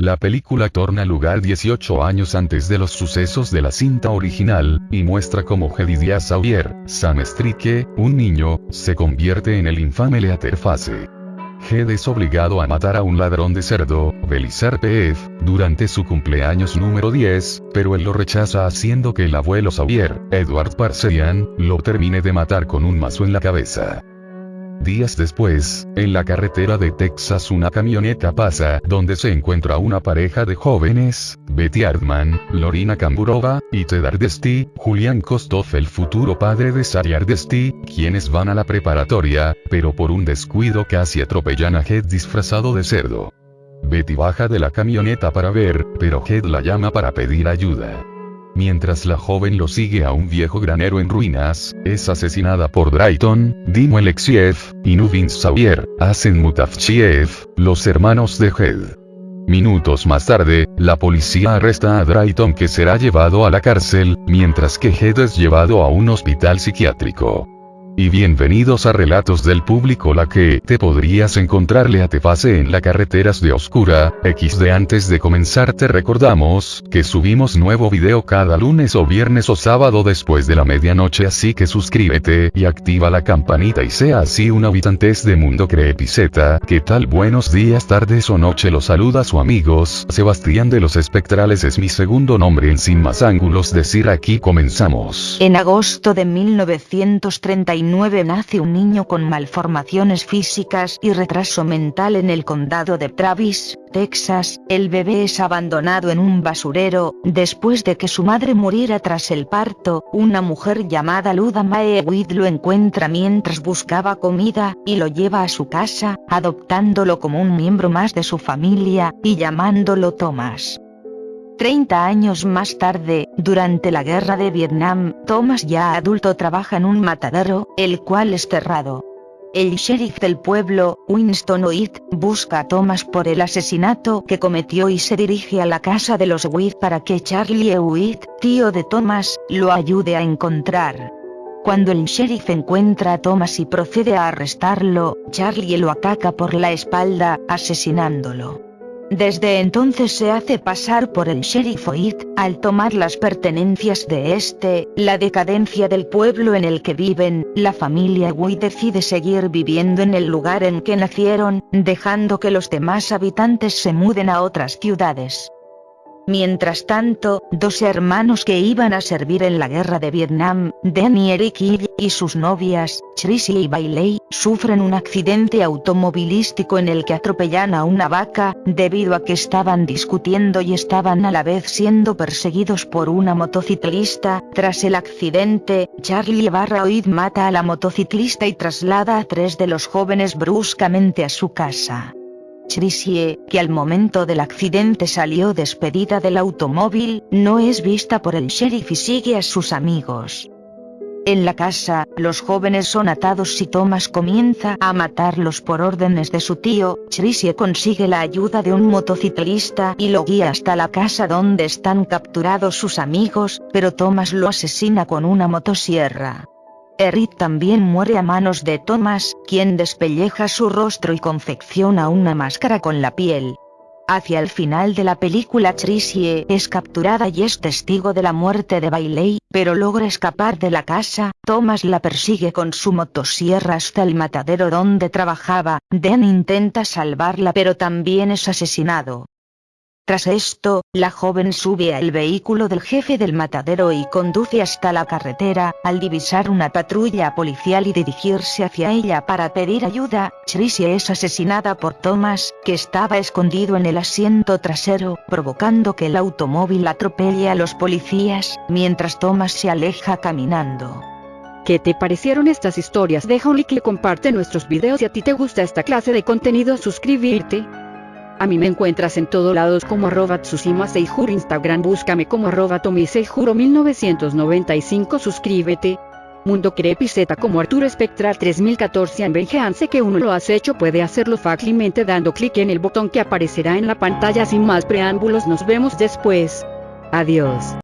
La película torna lugar 18 años antes de los sucesos de la cinta original, y muestra cómo Jedidiah Sawyer, Sam Strike, un niño, se convierte en el infame Leatherface. Jed es obligado a matar a un ladrón de cerdo, Belisar P.F., durante su cumpleaños número 10, pero él lo rechaza haciendo que el abuelo Xavier, Edward Parsean, lo termine de matar con un mazo en la cabeza. Días después, en la carretera de Texas una camioneta pasa donde se encuentra una pareja de jóvenes, Betty Ardman, Lorina Kamburova, y Ted Ardesty, Julian Kostov el futuro padre de Sari Ardesty, quienes van a la preparatoria, pero por un descuido casi atropellan a Head disfrazado de cerdo. Betty baja de la camioneta para ver, pero Head la llama para pedir ayuda. Mientras la joven lo sigue a un viejo granero en ruinas, es asesinada por Drayton, Dimo Alexiev, y Nuvin Sawyer, Asen Mutafchiev, los hermanos de Head. Minutos más tarde, la policía arresta a Drayton que será llevado a la cárcel, mientras que Head es llevado a un hospital psiquiátrico. Y bienvenidos a Relatos del Público la que te podrías encontrarle a te pase en la carreteras de Oscura, XD antes de comenzar te recordamos, que subimos nuevo video cada lunes o viernes o sábado después de la medianoche así que suscríbete y activa la campanita y sea así un habitantes de Mundo Creepiceta, ¿qué tal buenos días tardes o noche los saluda su amigos, Sebastián de los Espectrales es mi segundo nombre en Sin Más Ángulos decir aquí comenzamos. En agosto de 1930 nace un niño con malformaciones físicas y retraso mental en el condado de Travis, Texas. El bebé es abandonado en un basurero, después de que su madre muriera tras el parto, una mujer llamada Luda Mae lo encuentra mientras buscaba comida, y lo lleva a su casa, adoptándolo como un miembro más de su familia, y llamándolo Thomas. 30 años más tarde, durante la guerra de Vietnam, Thomas ya adulto trabaja en un matadero, el cual es cerrado. El sheriff del pueblo, Winston Oit, busca a Thomas por el asesinato que cometió y se dirige a la casa de los Witt para que Charlie Hewitt, tío de Thomas, lo ayude a encontrar. Cuando el sheriff encuentra a Thomas y procede a arrestarlo, Charlie lo ataca por la espalda, asesinándolo. Desde entonces se hace pasar por el sheriff Oid, al tomar las pertenencias de este, la decadencia del pueblo en el que viven, la familia Wui decide seguir viviendo en el lugar en que nacieron, dejando que los demás habitantes se muden a otras ciudades. Mientras tanto, dos hermanos que iban a servir en la guerra de Vietnam, Danny Eric y sus novias, Tracy y Bailey, sufren un accidente automovilístico en el que atropellan a una vaca, debido a que estaban discutiendo y estaban a la vez siendo perseguidos por una motociclista. Tras el accidente, Charlie Barra mata a la motociclista y traslada a tres de los jóvenes bruscamente a su casa. Tricie, que al momento del accidente salió despedida del automóvil, no es vista por el sheriff y sigue a sus amigos. En la casa, los jóvenes son atados y Thomas comienza a matarlos por órdenes de su tío, Tricie consigue la ayuda de un motociclista y lo guía hasta la casa donde están capturados sus amigos, pero Thomas lo asesina con una motosierra. Erit también muere a manos de Thomas, quien despelleja su rostro y confecciona una máscara con la piel. Hacia el final de la película Tricie es capturada y es testigo de la muerte de Bailey, pero logra escapar de la casa, Thomas la persigue con su motosierra hasta el matadero donde trabajaba, Dan intenta salvarla pero también es asesinado. Tras esto, la joven sube al vehículo del jefe del matadero y conduce hasta la carretera, al divisar una patrulla policial y dirigirse hacia ella para pedir ayuda, Tricia es asesinada por Thomas, que estaba escondido en el asiento trasero, provocando que el automóvil atropelle a los policías, mientras Thomas se aleja caminando. ¿Qué te parecieron estas historias? Deja un like y comparte nuestros videos si a ti te gusta esta clase de contenido suscribirte. A mí me encuentras en todos lados como arroba Tsushima Seijuro Instagram búscame como arroba Tomi 1995 suscríbete. Mundo Z como Arturo Espectral 3014 en que uno lo has hecho puede hacerlo fácilmente dando clic en el botón que aparecerá en la pantalla sin más preámbulos nos vemos después. Adiós.